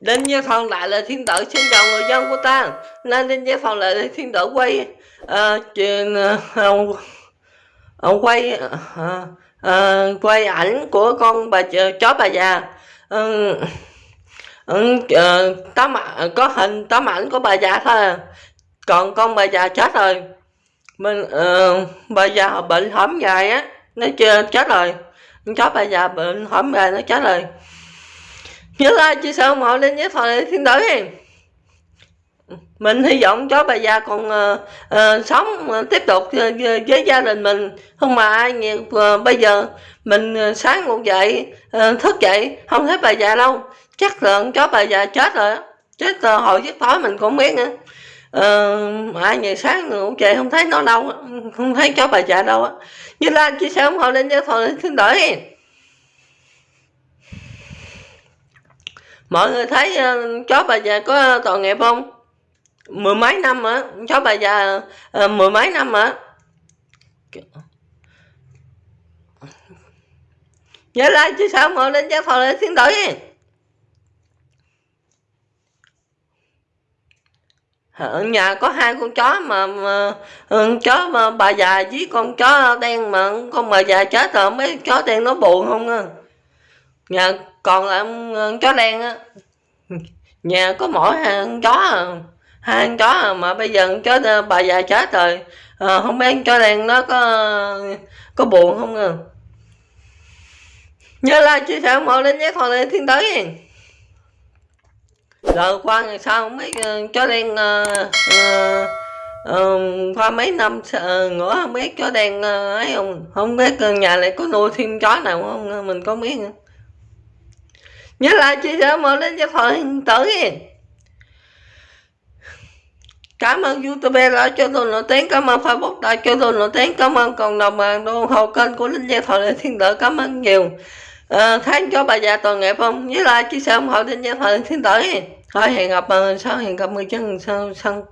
Đinh Gia Phòng lại là thiên tử xin chào người dân của ta. Nên Đinh Gia Phòng lại là thiên tử quay uh, chuyện uh, ông quay uh, uh, quay ảnh của con bà chó bà già. Uh, uh, tấm có hình tấm ảnh của bà già thôi. À. còn con bà già chết rồi. Mình uh, bà già bệnh hổm dài á nó chưa chết rồi. Chó bà già bệnh hổm dài nó chết rồi nhớ like chia sẻ ủng hộ lên với phần thiên tử mình hy vọng chó bà già còn uh, uh, sống uh, tiếp tục uh, với gia đình mình. Không mà ai nhiều uh, bây giờ mình uh, sáng ngủ dậy uh, thức dậy không thấy bà già đâu. Chắc là chó bà già chết rồi chết uh, hồi giấc tối mình cũng biết nữa. Uh, ai ngày sáng ngủ dậy không thấy nó đâu không thấy chó bà già đâu á. Như like chia sẻ ủng hộ lên với phần thiên tử mọi người thấy ờ, uh, chó bà già có tội nghiệp không? Mười mấy năm á chó bà già uh, mười mấy năm á nhớ like chia sẻ mọi lên giáo phòng lên tiếng đổi đi. ở nhà có hai con chó mà, mà ừ, chó mà bà già với con chó đen mà con bà già chết rồi mấy chó đen nó buồn không à nhà còn lại ờ, chó đen á. Nhà có mỗi hai con chó à. Hai con chó à, mà bây giờ chó ờ, bà già chết rồi. À, không biết chó đen nó có có buồn không à? Nhớ like chia sẻ mọi đến nhé còn lên thiên tới. Rồi qua ngày sau không biết chó đen uh, uh, uh, qua mấy năm uh, nữa không biết chó đen uh, ấy không? Không biết nhà này có nuôi thêm chó nào không? Mình có biết nữa nhớ like chia sẻ mở lên cho phần tử cảm ơn youtube đã cho tôi nổi tiếng cảm ơn facebook đã cho tôi nổi tiếng cảm ơn cộng đồng mạng ủng hộ kênh của linh gia thọ thiên tử cảm ơn nhiều. Ờ, à, thấy cho bà già toàn nghiệp không? Nhớ like chia sẻ ủng hộ linh gia thọ thiên tử thôi hẹn gặp sau hẹn gặp người chân sau sau